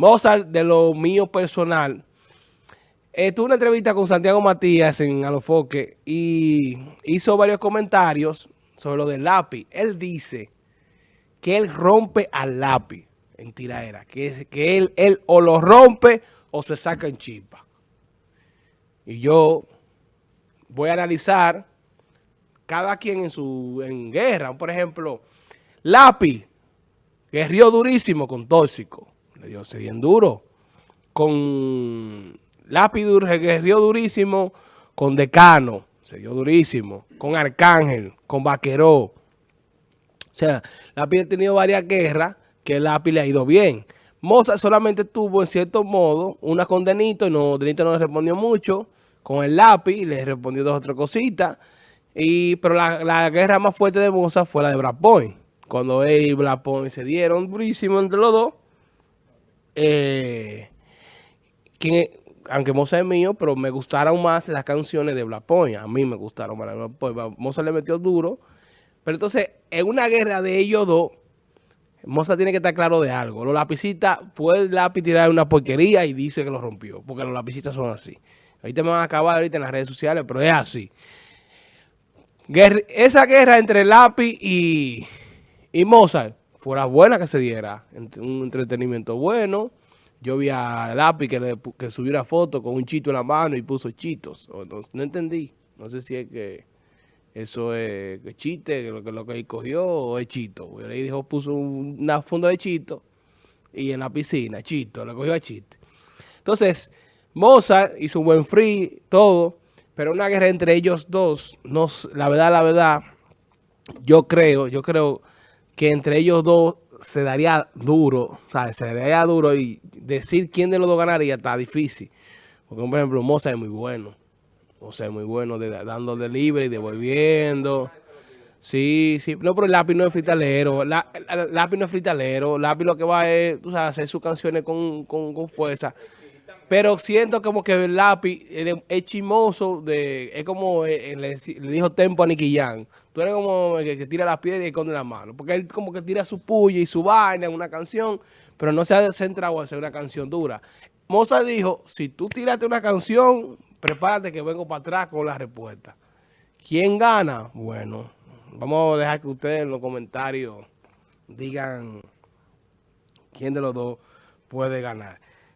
Mozart, de lo mío personal, eh, tuve una entrevista con Santiago Matías en Alofoque y hizo varios comentarios sobre lo del lápiz. Él dice que él rompe al lápiz en tiraera, que, que él, él o lo rompe o se saca en chispa. Y yo voy a analizar cada quien en su en guerra. Por ejemplo, Lápiz guerrió durísimo con Tóxico. Le dio se bien duro. Con Lápiz guerrió durísimo con Decano. Se dio durísimo. Con Arcángel, con Vaqueró. O sea, Lápiz ha tenido varias guerras que Lápiz le ha ido bien. Moza solamente tuvo, en cierto modo, una con Denito y no, Denito no le respondió mucho. Con el lápiz le respondió dos o tres cositas. Y, pero la, guerra más fuerte de Moza fue la de Brad Cuando él y Brad se dieron durísimo entre los dos. Eh, aunque Moza es mío, pero me gustaron más las canciones de Black A mí me gustaron más las de Moza le metió duro. Pero entonces, en una guerra de ellos dos, Moza tiene que estar claro de algo. Los lapicitas, puede el lápiz tirar una porquería y dice que lo rompió. Porque los lapicitas son así. Ahorita me van a acabar ahorita en las redes sociales, pero es así. esa guerra entre lápiz y, y Mozart fuera buena que se diera. Un entretenimiento bueno. Yo vi a Lápiz que, le, que subió una foto con un chito en la mano y puso chitos. no entendí. No sé si es que eso es chiste, lo que, lo que cogió o es chito. Le dijo, puso una funda de chito y en la piscina, chito, le cogió a chiste. Entonces, Mozart hizo un buen free, todo, pero una guerra entre ellos dos, no, la verdad, la verdad, yo creo, yo creo que entre ellos dos se daría duro, ¿sabes? Se daría duro y decir quién de los dos ganaría está difícil. Porque, por ejemplo, Mozart es muy bueno. O sea, muy bueno, de, dándole libre y devolviendo. Sí, sí. No, pero el lápiz no es fritalero. La, el lápiz no es fritalero. El lápiz lo que va es, tú sabes, hacer sus canciones con, con, fuerza. Pero siento como que el lápiz es chimoso, de, es como eh, le, dijo Tempo a Nicky Jan. Tú eres como el que, tira la piedra y esconde la mano. Porque él como que tira su puya y su vaina en una canción, pero no se ha centrado en hacer una canción dura. Moza dijo, si tú tiraste una canción, prepárate que vengo para atrás con la respuesta. ¿Quién gana? Bueno, vamos a dejar que ustedes en los comentarios digan quién de los dos puede ganar.